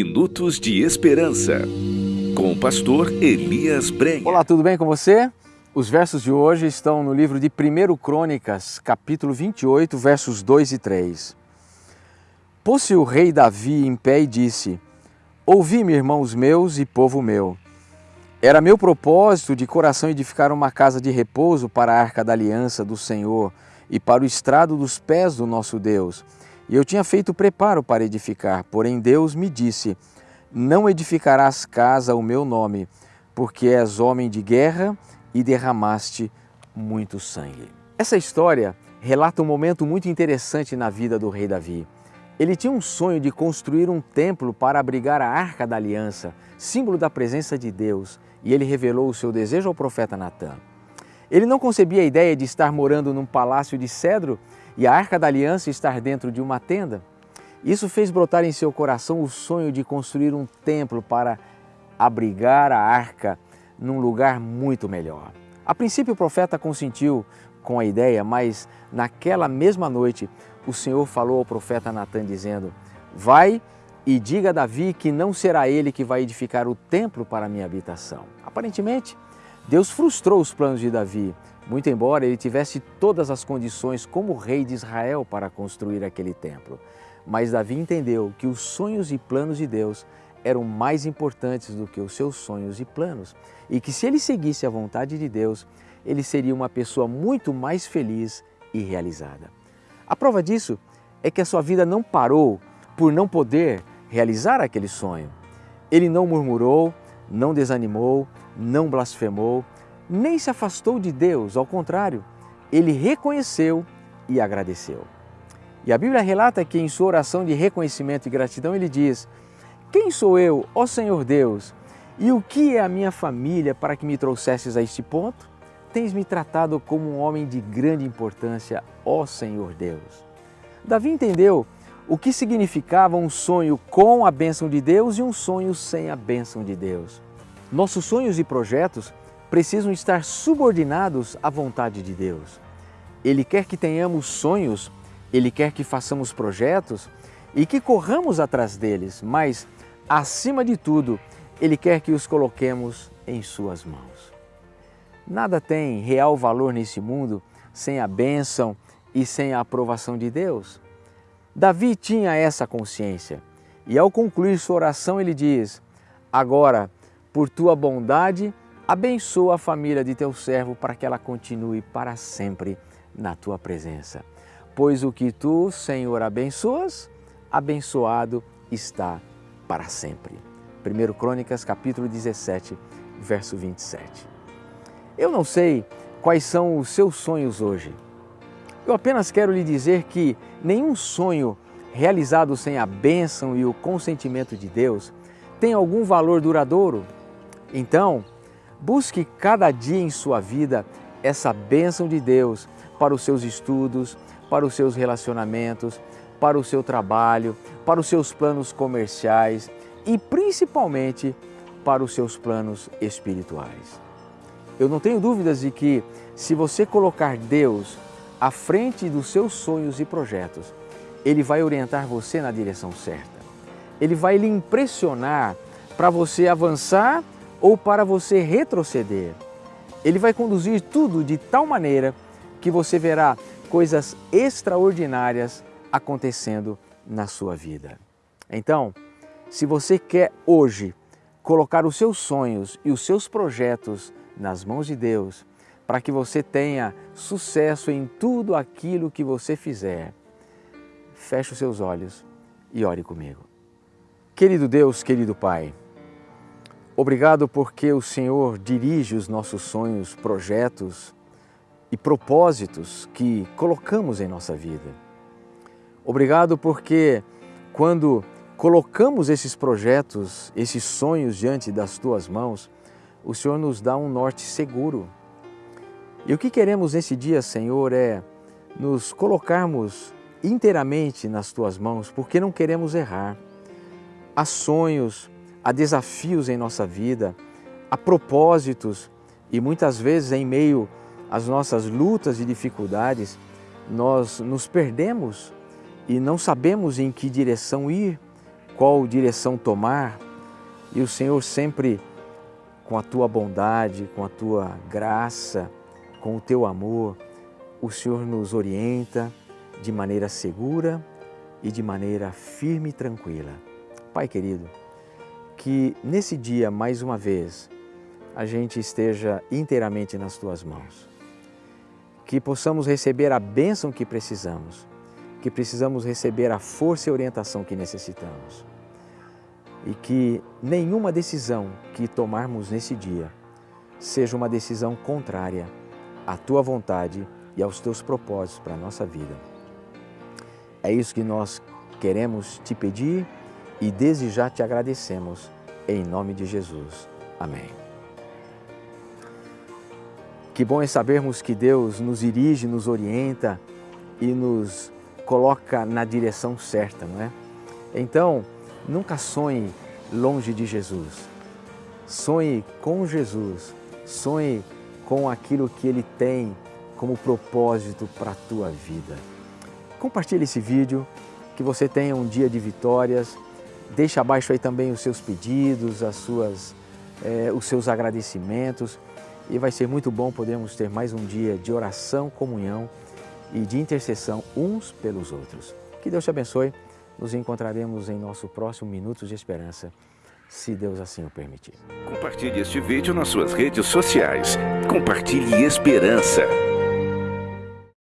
Minutos de Esperança, com o pastor Elias Brenha. Olá, tudo bem com você? Os versos de hoje estão no livro de 1 Crônicas, capítulo 28, versos 2 e 3. Pôs-se o rei Davi em pé e disse: Ouvi-me, irmãos meus e povo meu. Era meu propósito de coração edificar uma casa de repouso para a arca da aliança do Senhor e para o estrado dos pés do nosso Deus e eu tinha feito preparo para edificar, porém Deus me disse, não edificarás casa ao meu nome, porque és homem de guerra e derramaste muito sangue. Essa história relata um momento muito interessante na vida do rei Davi. Ele tinha um sonho de construir um templo para abrigar a Arca da Aliança, símbolo da presença de Deus, e ele revelou o seu desejo ao profeta Natã. Ele não concebia a ideia de estar morando num palácio de cedro e a Arca da Aliança estar dentro de uma tenda. Isso fez brotar em seu coração o sonho de construir um templo para abrigar a arca num lugar muito melhor. A princípio o profeta consentiu com a ideia, mas naquela mesma noite o Senhor falou ao profeta Natan dizendo: Vai e diga a Davi que não será ele que vai edificar o templo para a minha habitação. Aparentemente, Deus frustrou os planos de Davi, muito embora ele tivesse todas as condições como rei de Israel para construir aquele templo. Mas Davi entendeu que os sonhos e planos de Deus eram mais importantes do que os seus sonhos e planos e que se ele seguisse a vontade de Deus, ele seria uma pessoa muito mais feliz e realizada. A prova disso é que a sua vida não parou por não poder realizar aquele sonho. Ele não murmurou, não desanimou, não blasfemou, nem se afastou de Deus, ao contrário, ele reconheceu e agradeceu. E a Bíblia relata que em sua oração de reconhecimento e gratidão ele diz: Quem sou eu, ó Senhor Deus, e o que é a minha família para que me trouxesses a este ponto? Tens me tratado como um homem de grande importância, ó Senhor Deus. Davi entendeu o que significava um sonho com a bênção de Deus e um sonho sem a bênção de Deus. Nossos sonhos e projetos precisam estar subordinados à vontade de Deus. Ele quer que tenhamos sonhos, Ele quer que façamos projetos e que corramos atrás deles, mas, acima de tudo, Ele quer que os coloquemos em Suas mãos. Nada tem real valor nesse mundo sem a bênção e sem a aprovação de Deus. Davi tinha essa consciência e, ao concluir sua oração, ele diz: Agora, por tua bondade, Abençoa a família de teu servo para que ela continue para sempre na tua presença. Pois o que tu, Senhor, abençoas, abençoado está para sempre. 1 Crônicas, capítulo 17, verso 27. Eu não sei quais são os seus sonhos hoje. Eu apenas quero lhe dizer que nenhum sonho realizado sem a bênção e o consentimento de Deus tem algum valor duradouro. Então, Busque cada dia em sua vida essa bênção de Deus para os seus estudos, para os seus relacionamentos, para o seu trabalho, para os seus planos comerciais e principalmente para os seus planos espirituais. Eu não tenho dúvidas de que se você colocar Deus à frente dos seus sonhos e projetos, Ele vai orientar você na direção certa. Ele vai lhe impressionar para você avançar ou para você retroceder. Ele vai conduzir tudo de tal maneira que você verá coisas extraordinárias acontecendo na sua vida. Então, se você quer hoje colocar os seus sonhos e os seus projetos nas mãos de Deus, para que você tenha sucesso em tudo aquilo que você fizer, feche os seus olhos e ore comigo. Querido Deus, querido Pai, Obrigado porque o Senhor dirige os nossos sonhos, projetos e propósitos que colocamos em nossa vida. Obrigado porque quando colocamos esses projetos, esses sonhos diante das tuas mãos, o Senhor nos dá um norte seguro. E o que queremos nesse dia, Senhor, é nos colocarmos inteiramente nas tuas mãos, porque não queremos errar. Há sonhos, há desafios em nossa vida, há propósitos e muitas vezes em meio às nossas lutas e dificuldades, nós nos perdemos e não sabemos em que direção ir, qual direção tomar, e o Senhor sempre, com a tua bondade, com a tua graça, com o teu amor, o Senhor nos orienta de maneira segura e de maneira firme e tranquila. Pai querido, que nesse dia, mais uma vez, a gente esteja inteiramente nas tuas mãos. Que possamos receber a bênção que precisamos, que precisamos receber a força e orientação que necessitamos. E que nenhuma decisão que tomarmos nesse dia seja uma decisão contrária à tua vontade e aos teus propósitos para a nossa vida. É isso que nós queremos te pedir e desde já te agradecemos, em nome de Jesus. Amém. Que bom é sabermos que Deus nos dirige, nos orienta e nos coloca na direção certa, não é? Então, nunca sonhe longe de Jesus. Sonhe com Jesus, sonhe com aquilo que Ele tem como propósito para a tua vida. Compartilhe esse vídeo, que você tenha um dia de vitórias. Deixe abaixo aí também os seus pedidos, as suas, eh, os seus agradecimentos. E vai ser muito bom podermos ter mais um dia de oração, comunhão e de intercessão uns pelos outros. Que Deus te abençoe. Nos encontraremos em nosso próximo Minutos de Esperança, se Deus assim o permitir. Compartilhe este vídeo nas suas redes sociais. Compartilhe esperança.